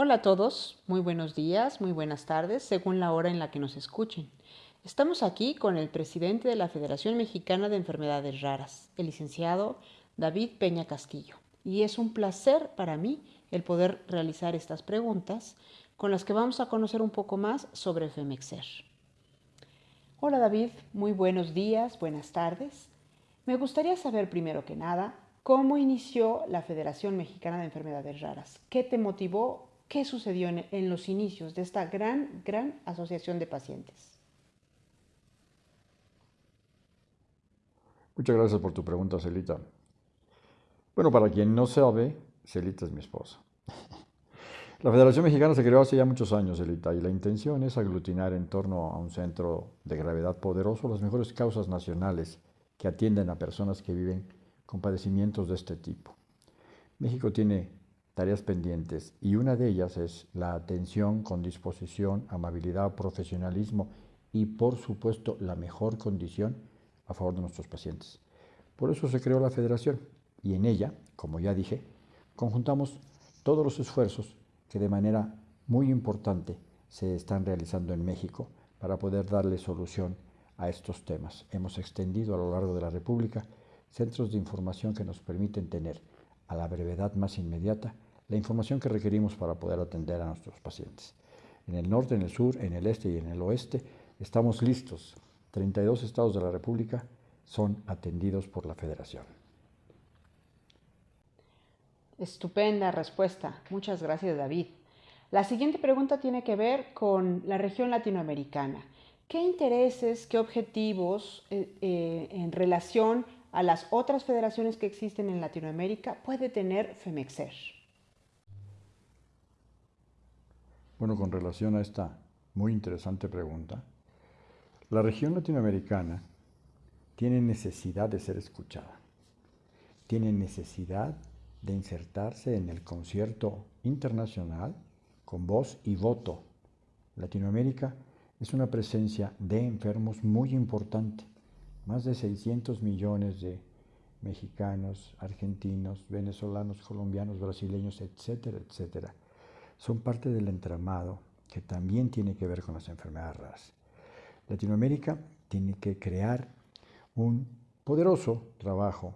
Hola a todos, muy buenos días, muy buenas tardes, según la hora en la que nos escuchen. Estamos aquí con el presidente de la Federación Mexicana de Enfermedades Raras, el licenciado David Peña Castillo. Y es un placer para mí el poder realizar estas preguntas con las que vamos a conocer un poco más sobre Femexer. Hola David, muy buenos días, buenas tardes. Me gustaría saber primero que nada cómo inició la Federación Mexicana de Enfermedades Raras. ¿Qué te motivó qué sucedió en, los inicios de esta gran, gran asociación de pacientes. Muchas gracias por tu pregunta, Celita. Bueno, para quien no sabe, Celita es mi esposa. La Federación Mexicana se creó hace ya muchos años, Celita, y la intención es aglutinar en torno a un centro de gravedad poderoso las mejores causas nacionales que atienden a personas que viven con padecimientos de este tipo. México tiene tareas pendientes y una de ellas es la atención con disposición, amabilidad, profesionalismo y por supuesto la mejor condición a favor de nuestros pacientes. Por eso se creó la federación y en ella, como ya dije, conjuntamos todos los esfuerzos que de manera muy importante se están realizando en México para poder darle solución a estos temas. Hemos extendido a lo largo de la República centros de información que nos permiten tener a la brevedad más inmediata la información que requerimos para poder atender a nuestros pacientes. En el norte, en el sur, en el este y en el oeste estamos listos. 32 estados de la República son atendidos por la Federación. Estupenda respuesta. Muchas gracias, David. La siguiente pregunta tiene que ver con la región latinoamericana. ¿Qué intereses, qué objetivos eh, eh, en relación a las otras federaciones que existen en Latinoamérica puede tener FEMEXER? Bueno, con relación a esta muy interesante pregunta, la región latinoamericana tiene necesidad de ser escuchada, tiene necesidad de insertarse en el concierto internacional con voz y voto. Latinoamérica es una presencia de enfermos muy importante, más de 600 millones de mexicanos, argentinos, venezolanos, colombianos, brasileños, etcétera, etcétera son parte del entramado que también tiene que ver con las enfermedades raras. Latinoamérica tiene que crear un poderoso trabajo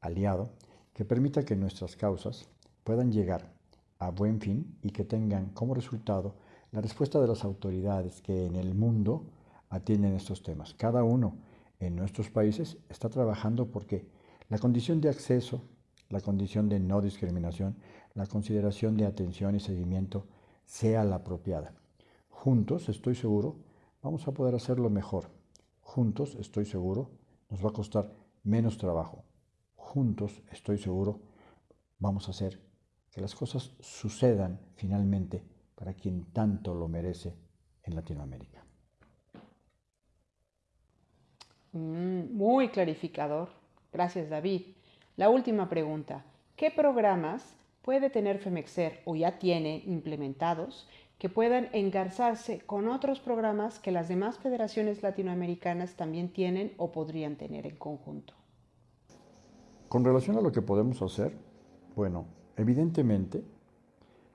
aliado que permita que nuestras causas puedan llegar a buen fin y que tengan como resultado la respuesta de las autoridades que en el mundo atienden estos temas. Cada uno en nuestros países está trabajando porque la condición de acceso, la condición de no discriminación, la consideración de atención y seguimiento sea la apropiada. Juntos, estoy seguro, vamos a poder hacerlo mejor. Juntos, estoy seguro, nos va a costar menos trabajo. Juntos, estoy seguro, vamos a hacer que las cosas sucedan finalmente para quien tanto lo merece en Latinoamérica. Mm, muy clarificador. Gracias, David. La última pregunta. ¿Qué programas puede tener FEMEXER o ya tiene implementados que puedan engarzarse con otros programas que las demás federaciones latinoamericanas también tienen o podrían tener en conjunto. Con relación a lo que podemos hacer, bueno, evidentemente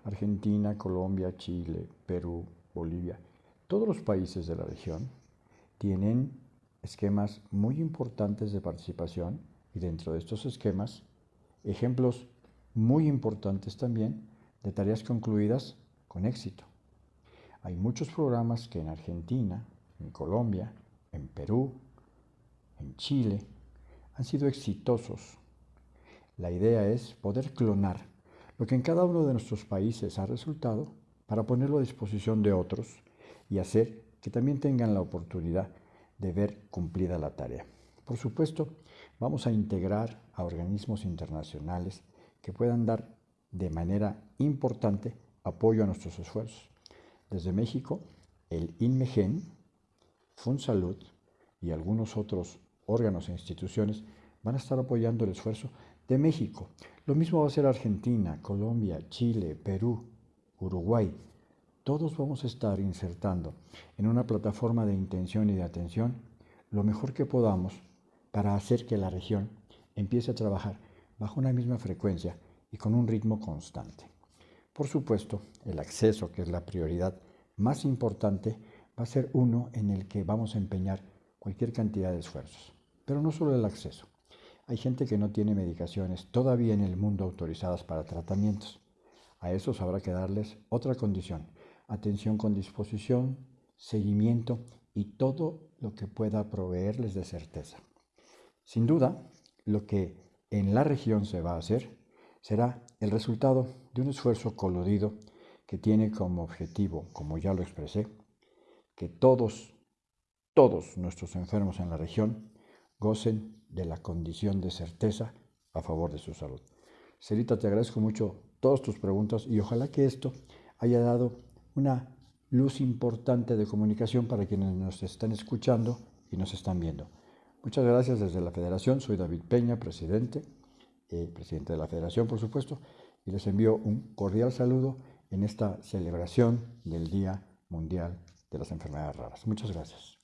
Argentina, Colombia, Chile, Perú, Bolivia, todos los países de la región tienen esquemas muy importantes de participación y dentro de estos esquemas, ejemplos muy importantes también de tareas concluidas con éxito. Hay muchos programas que en Argentina, en Colombia, en Perú, en Chile, han sido exitosos. La idea es poder clonar lo que en cada uno de nuestros países ha resultado para ponerlo a disposición de otros y hacer que también tengan la oportunidad de ver cumplida la tarea. Por supuesto, vamos a integrar a organismos internacionales que puedan dar de manera importante apoyo a nuestros esfuerzos. Desde México, el INMEGEN, FUNSALUD y algunos otros órganos e instituciones van a estar apoyando el esfuerzo de México. Lo mismo va a ser Argentina, Colombia, Chile, Perú, Uruguay. Todos vamos a estar insertando en una plataforma de intención y de atención lo mejor que podamos para hacer que la región empiece a trabajar bajo una misma frecuencia y con un ritmo constante. Por supuesto, el acceso, que es la prioridad más importante, va a ser uno en el que vamos a empeñar cualquier cantidad de esfuerzos. Pero no solo el acceso. Hay gente que no tiene medicaciones todavía en el mundo autorizadas para tratamientos. A esos habrá que darles otra condición, atención con disposición, seguimiento y todo lo que pueda proveerles de certeza. Sin duda, lo que en la región se va a hacer será el resultado de un esfuerzo coludido que tiene como objetivo, como ya lo expresé, que todos, todos nuestros enfermos en la región gocen de la condición de certeza a favor de su salud. Cerita, te agradezco mucho todas tus preguntas y ojalá que esto haya dado una luz importante de comunicación para quienes nos están escuchando y nos están viendo. Muchas gracias desde la Federación. Soy David Peña, presidente, eh, presidente de la Federación, por supuesto, y les envío un cordial saludo en esta celebración del Día Mundial de las Enfermedades Raras. Muchas gracias.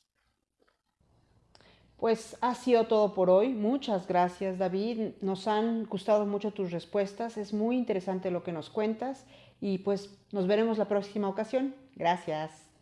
Pues ha sido todo por hoy. Muchas gracias, David. Nos han gustado mucho tus respuestas. Es muy interesante lo que nos cuentas y pues nos veremos la próxima ocasión. Gracias.